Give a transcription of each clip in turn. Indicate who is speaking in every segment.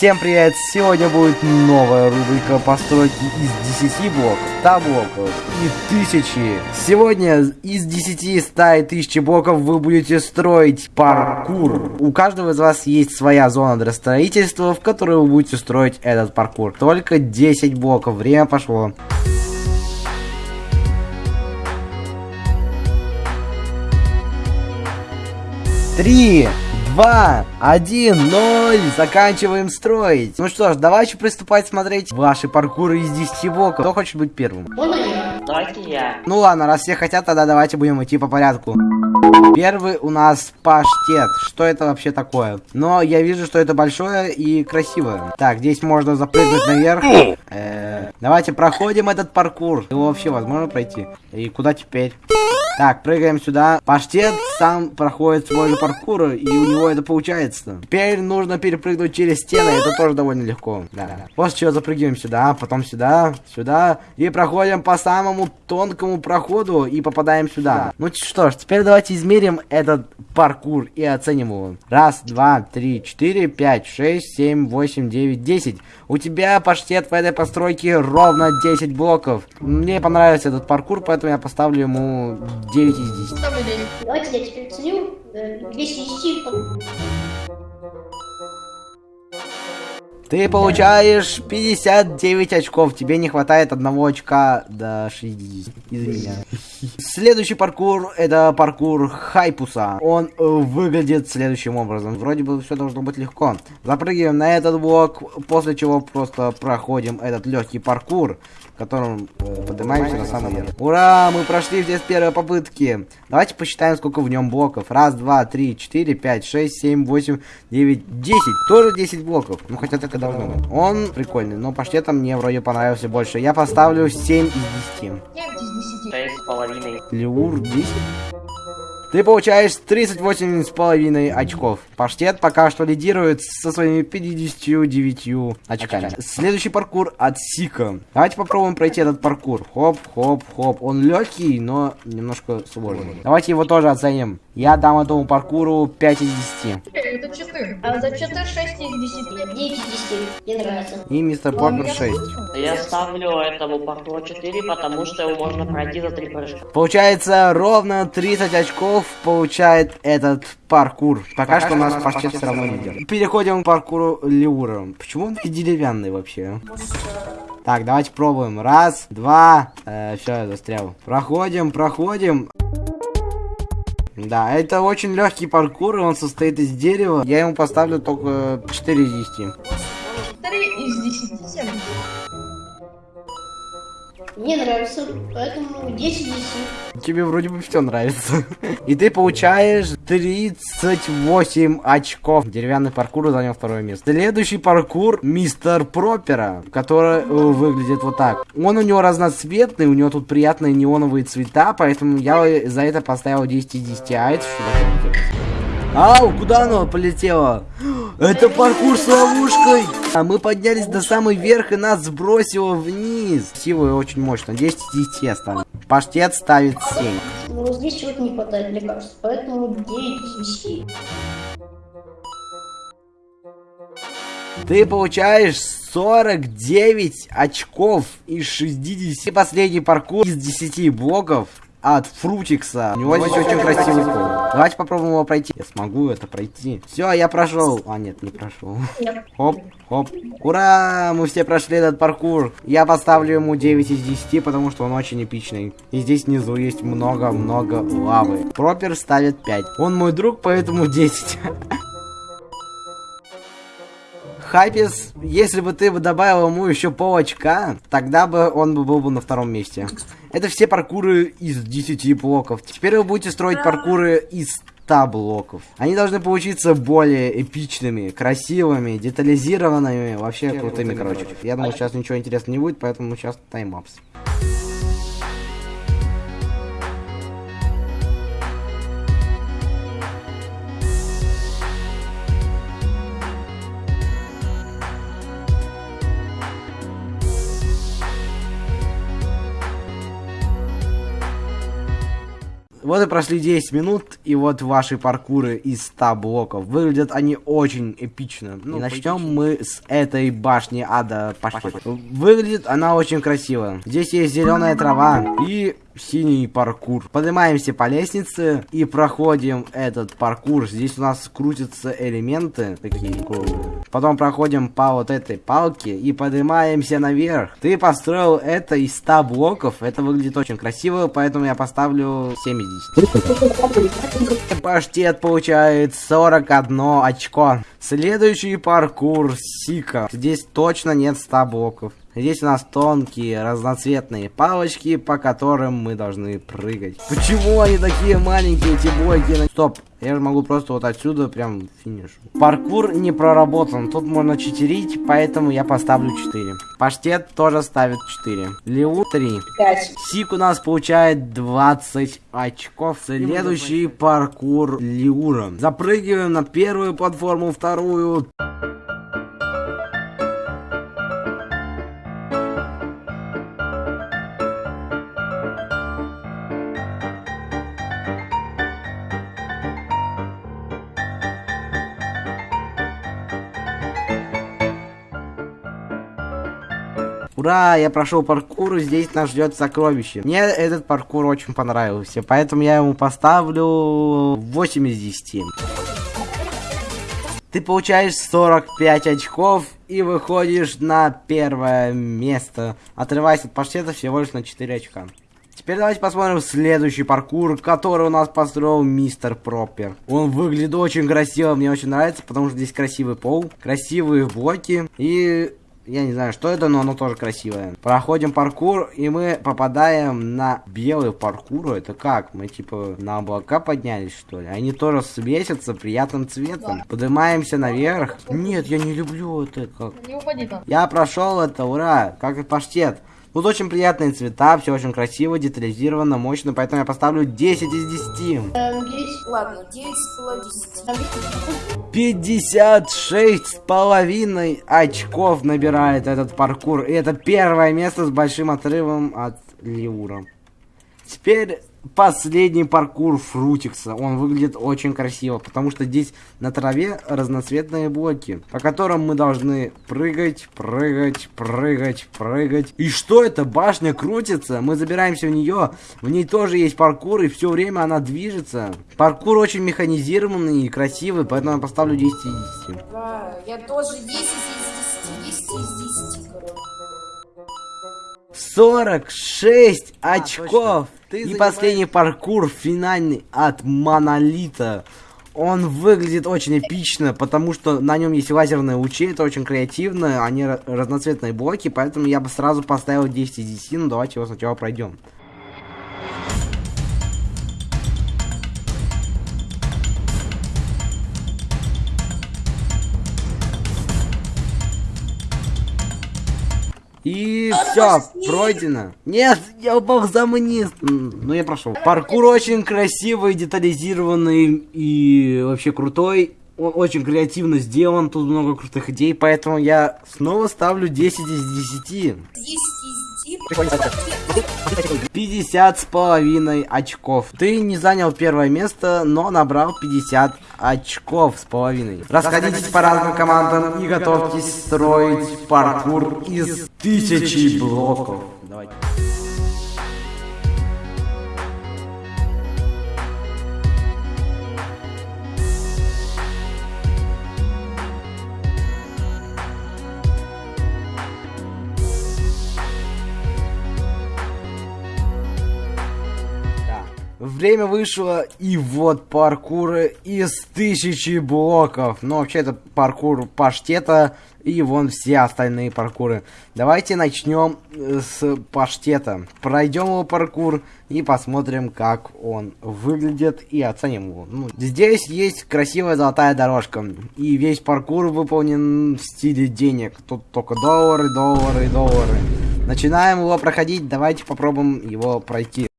Speaker 1: Всем привет! Сегодня будет новая рубрика постройки из 10 блоков, 100 блоков и тысячи. Сегодня из 10, 100 и 1000 блоков вы будете строить паркур. У каждого из вас есть своя зона для строительства, в которой вы будете строить этот паркур. Только 10 блоков. Время пошло. Три, два, один, ноль. Заканчиваем строить. Ну что ж, давайте приступать смотреть ваши паркуры из 10 блоков. Кто хочет быть первым?
Speaker 2: Можно я? Давайте я.
Speaker 1: Ну ладно, раз все хотят, тогда давайте будем идти по порядку. Первый у нас паштет. Что это вообще такое? Но я вижу, что это большое и красивое. Так, здесь можно запрыгнуть наверх. Э -э давайте проходим этот паркур. Его вообще возможно пройти? И куда теперь? Так, прыгаем сюда. Паштет сам проходит свой же паркур, и у него это получается. Теперь нужно перепрыгнуть через стены, это тоже довольно легко. Да. После чего запрыгиваем сюда, потом сюда, сюда, и проходим по самому тонкому проходу и попадаем сюда. Ну что ж, теперь давайте измерим этот паркур и оценим его. Раз, два, три, четыре, пять, шесть, семь, восемь, девять, десять. У тебя паштет в этой постройке ровно 10 блоков. Мне понравился этот паркур, поэтому я поставлю ему 9 из 10.
Speaker 2: Ставлю 9. Давайте я теперь ценю. 200 из 10.
Speaker 1: Ты получаешь 59 очков. Тебе не хватает одного очка до 60. Извини меня. Следующий паркур это паркур Хайпуса. Он выглядит следующим образом. Вроде бы все должно быть легко. Запрыгиваем на этот блок, после чего просто проходим этот легкий паркур, которым э, поднимаемся на самый верх. Ура! Мы прошли все с первой попытки. Давайте посчитаем, сколько в нем блоков. Раз, два, три, четыре, пять, шесть, семь, восемь, девять, десять. Тоже 10 блоков. Ну, хотя и должно быть. Он прикольный, но паштета мне вроде понравился больше. Я поставлю 7 из 10.
Speaker 2: 9 из 10.
Speaker 3: Шесть с половиной.
Speaker 1: Леур 10. Ты получаешь 38 с половиной очков. Паштет пока что лидирует со своими 59 очками. Следующий паркур от Сика. Давайте попробуем пройти этот паркур. Хоп, хоп, хоп. Он легкий, но немножко сложный. Давайте его тоже оценим. Я дам этому паркуру 5 из 10.
Speaker 2: Это 4. А за 4 6 из 10. 9 из 10. Мне нравится.
Speaker 1: И мистер Поппер 6.
Speaker 3: Я ставлю этому паркуру 4, потому что его можно пройти за три прыжка.
Speaker 1: Получается ровно 30 очков получает этот паркур. Пока, что у нас паштет все равно лидер. Переходим к паркуру Леура. Почему он деревянный вообще? Так, давайте пробуем. Раз, два. Э, все, я застрял. Проходим, проходим. Да, это очень легкий паркур, и он состоит из дерева. Я ему поставлю только 4 из 10.
Speaker 2: 4 из 10. 7. Мне нравится, поэтому 10 из 10.
Speaker 1: Тебе вроде бы все нравится. И ты получаешь 38 очков. Деревянный паркур занял второе место. Следующий паркур мистер Пропера, который э, выглядит вот так. Он у него разноцветный, у него тут приятные неоновые цвета, поэтому я за это поставил 10 из 10. А это что такое? Ау, куда оно полетело? Это паркур с ловушкой. А мы поднялись до самый верх и нас сбросило вниз. Красиво и очень мощно. 10 из 10 я ставлю. Паштет ставит 7.
Speaker 2: Ну, здесь чего-то не хватает, кажется. Поэтому 9 из 10.
Speaker 1: Ты получаешь 49 очков из 60. И последний паркур из 10 блоков от Фрутикса. У него здесь очень красивый пол. Давайте попробуем его пройти. Я смогу это пройти. Все, я прошел. А, нет, не прошел. Хоп, хоп. Ура! Мы все прошли этот паркур. Я поставлю ему 9 из 10, потому что он очень эпичный. И здесь внизу есть много-много лавы. Пропер ставит 5. Он мой друг, поэтому 10. Хайпис, если бы ты бы добавил ему еще пол очка, тогда бы он бы был бы на втором месте. Это все паркуры из 10 блоков. Теперь вы будете строить паркуры из 100 блоков. Они должны получиться более эпичными, красивыми, детализированными, вообще крутыми, короче. Я думаю, сейчас ничего интересного не будет, поэтому сейчас таймапс. Вот и прошли 10 минут, и вот ваши паркуры из 100 блоков. Выглядят они очень эпично. Ну, и начнем мы с этой башни ада пошли. Выглядит она очень красиво. Здесь есть зеленая трава и синий паркур. Поднимаемся по лестнице и проходим этот паркур. Здесь у нас крутятся элементы такие. Потом проходим по вот этой палке и поднимаемся наверх. Ты построил это из 100 блоков. Это выглядит очень красиво, поэтому я поставлю 7 из 10. Паштет получает 41 очко. Следующий паркур Сика. Здесь точно нет 100 блоков. Здесь у нас тонкие разноцветные палочки, по которым мы должны прыгать. Почему они такие маленькие, эти блоки? Стоп, я же могу просто вот отсюда прям финиш. Паркур не проработан, тут можно читерить, поэтому я поставлю 4. Паштет тоже ставит 4. Леу 3.
Speaker 2: 5.
Speaker 1: Сик у нас получает 20 очков. Следующий паркур Лиура. Запрыгиваем на первую платформу, вторую. Ура, я прошел паркур, здесь нас ждет сокровище. Мне этот паркур очень понравился, поэтому я ему поставлю 8 из 10. Ты получаешь 45 очков и выходишь на первое место, отрываясь от паштета всего лишь на 4 очка. Теперь давайте посмотрим следующий паркур, который у нас построил мистер Пропер. Он выглядит очень красиво, мне очень нравится, потому что здесь красивый пол, красивые блоки и я не знаю, что это, но оно тоже красивое. Проходим паркур, и мы попадаем на белый паркур. Это как? Мы типа на облака поднялись, что ли? Они тоже светятся приятным цветом. Поднимаемся наверх. Нет, я не люблю это как.
Speaker 2: Не упади там.
Speaker 1: Я прошел это, ура, как и паштет. Тут очень приятные цвета, все очень красиво, детализировано, мощно, поэтому я поставлю 10 из 10.
Speaker 2: Там есть...
Speaker 4: Ладно, 9 с половиной.
Speaker 2: Там есть...
Speaker 1: 56 с половиной очков набирает этот паркур. И это первое место с большим отрывом от Лиура. Теперь последний паркур Фрутикса. Он выглядит очень красиво, потому что здесь на траве разноцветные блоки, по которым мы должны прыгать, прыгать, прыгать, прыгать. И что это? Башня крутится, мы забираемся в нее, в ней тоже есть паркур, и все время она движется. Паркур очень механизированный и красивый, поэтому я поставлю 10 из 10.
Speaker 4: Да, я тоже 10 из 10. 10 из 10, короче.
Speaker 1: 46 очков.
Speaker 5: Ты
Speaker 1: и
Speaker 5: занимаешь-
Speaker 1: последний паркур финальный от Монолита. Он выглядит очень эпично, потому что на нем есть лазерные лучи, это очень креативно, они ра- разноцветные блоки, поэтому я бы сразу поставил 10 из 10, но давайте его сначала пройдем. Все, пройдено. Нет, я упал за вниз. М, Ну я прошел. Паркур очень красивый, детализированный и вообще крутой. Он очень креативно сделан, тут много крутых идей, поэтому я снова ставлю 10 из 10.
Speaker 4: 10 из 10.
Speaker 1: 50 с половиной очков. Ты не занял первое место, но набрал 50 очков с половиной. Расходитесь по разным командам и готовьтесь строить паркур из тысячи блоков. Время вышло, и вот паркуры из тысячи блоков. Но вообще это паркур паштета, и вон все остальные паркуры. Давайте начнем э, с паштета. Пройдем его паркур и посмотрим, как он выглядит, и оценим его. Ну, здесь есть красивая золотая дорожка, и весь паркур выполнен в стиле денег. Тут только доллары, доллары, доллары. Начинаем его проходить, давайте попробуем его пройти.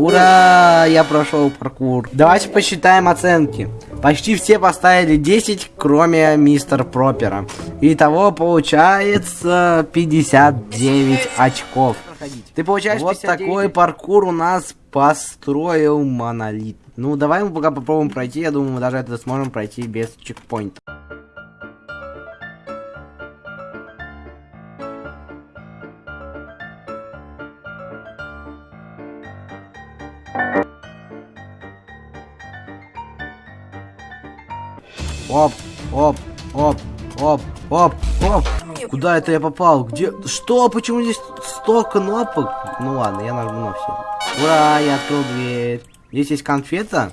Speaker 1: Ура! Я прошел паркур. Давайте посчитаем оценки. Почти все поставили 10, кроме мистер Пропера. Итого получается 59 очков. Ты получаешь вот такой паркур у нас построил монолит. Ну, давай мы пока попробуем пройти. Я думаю, мы даже это сможем пройти без чекпоинта. Куда это я попал? Где? Что? Почему здесь 100 кнопок? Ну ладно, я нажму на все. Ура, я открыл дверь. Здесь есть конфета,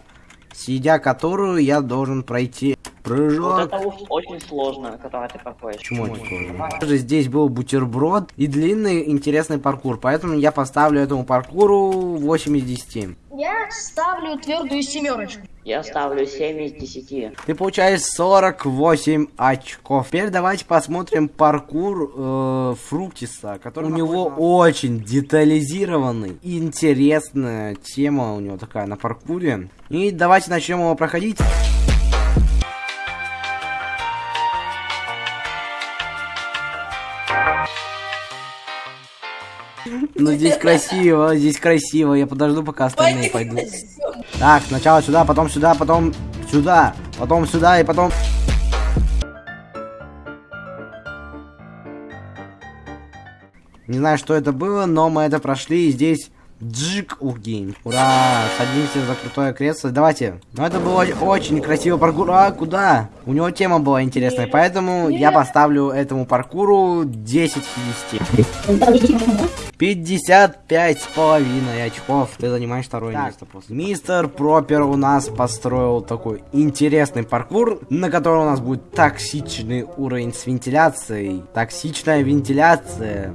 Speaker 1: сидя которую я должен пройти. Прыжок.
Speaker 3: Вот это очень сложно, которое ты проходишь.
Speaker 1: Почему это сложно? Также здесь был бутерброд и длинный интересный паркур, поэтому я поставлю этому паркуру 8 из 10.
Speaker 2: Я ставлю твердую семерочку.
Speaker 3: Я ставлю 7 из 10.
Speaker 1: Ты получаешь 48 очков. Теперь давайте посмотрим паркур э, Фруктиса, который у него очень детализированный. Интересная тема у него такая на паркуре. И давайте начнем его проходить. Ну здесь красиво, здесь красиво. Я подожду, пока остальные пойдут. Так, сначала сюда, потом сюда, потом сюда, потом сюда и потом... Не знаю, что это было, но мы это прошли. И здесь Джик Ургейм. Ура! Садимся за крутое кресло. Давайте. Ну, это было очень красиво паркур. А, куда? У него тема была интересная, поэтому я поставлю этому паркуру 10 из 10. 55 с половиной очков. Ты занимаешь второе так. место после. Мистер Пропер у нас построил такой интересный паркур, на котором у нас будет токсичный уровень с вентиляцией. Токсичная вентиляция.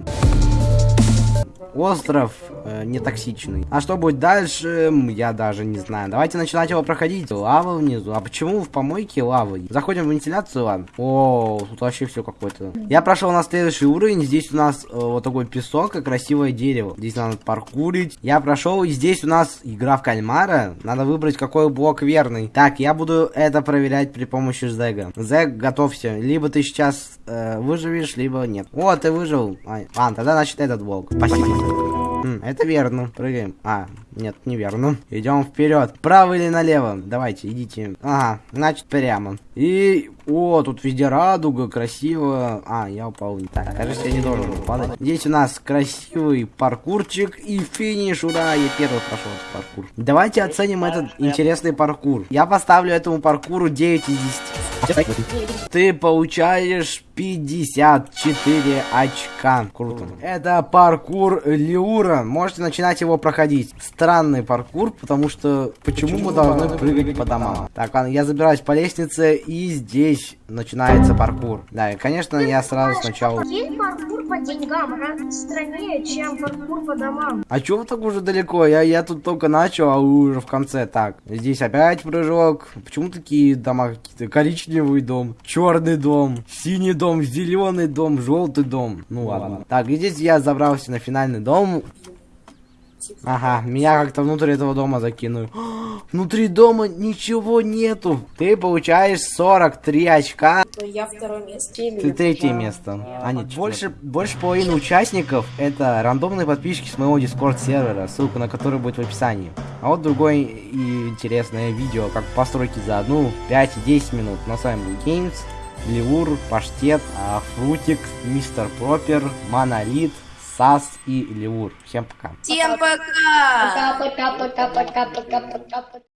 Speaker 1: Остров э, не токсичный. А что будет дальше, я даже не знаю. Давайте начинать его проходить. Лава внизу. А почему в помойке лава? Заходим в вентиляцию, ладно. О, тут вообще все какое-то. Я прошел на следующий уровень. Здесь у нас э, вот такой песок и красивое дерево. Здесь надо паркурить. Я прошел, и здесь у нас игра в кальмара. Надо выбрать, какой блок верный. Так, я буду это проверять при помощи Зега. Зег, готовься. Либо ты сейчас э, выживешь, либо нет. О, ты выжил. А, ладно, тогда значит этот блок. Спасибо. М, это верно. Прыгаем. А, нет, неверно. Идем вперед. Право или налево? Давайте, идите. Ага, значит прямо. И... О, тут везде радуга, красиво. А, я упал. Так, кажется, я не должен был падать. Здесь у нас красивый паркурчик и финиш. Ура, я первый прошел этот паркур. Давайте оценим этот интересный паркур. Я поставлю этому паркуру 9 из 10. Ты получаешь 54 очка. Круто. Это паркур Лиура. Можете начинать его проходить. Странный паркур, потому что почему, мы должны прыгать по домам? Так, ладно, я забираюсь по лестнице, и здесь начинается паркур. Да, и, конечно, я сразу сначала...
Speaker 2: Есть паркур по деньгам гораздо страннее, чем паркур по домам.
Speaker 1: А чё вы так уже далеко? Я, я тут только начал, а вы уже в конце. Так, здесь опять прыжок. Почему такие дома какие-то? Коричневый дом, черный дом, синий дом, зеленый дом, желтый дом. Ну ладно. Так, и здесь я забрался на финальный дом. Ага, меня как-то внутрь этого дома закинули. Внутри дома ничего нету. Ты получаешь 43 очка.
Speaker 4: Я второе место.
Speaker 1: Ты третье место. А нет, больше, больше половины участников это рандомные подписчики с моего дискорд сервера, ссылка на который будет в описании. А вот другое и интересное видео, как постройки за одну, 5 и 10 минут. На с вами был Games, Ливур, Паштет, а, Фрутик, Мистер Пропер, Монолит, Сас и Ливур. Всем пока.
Speaker 4: Всем пока!
Speaker 2: Пока-пока-пока-пока-пока-пока.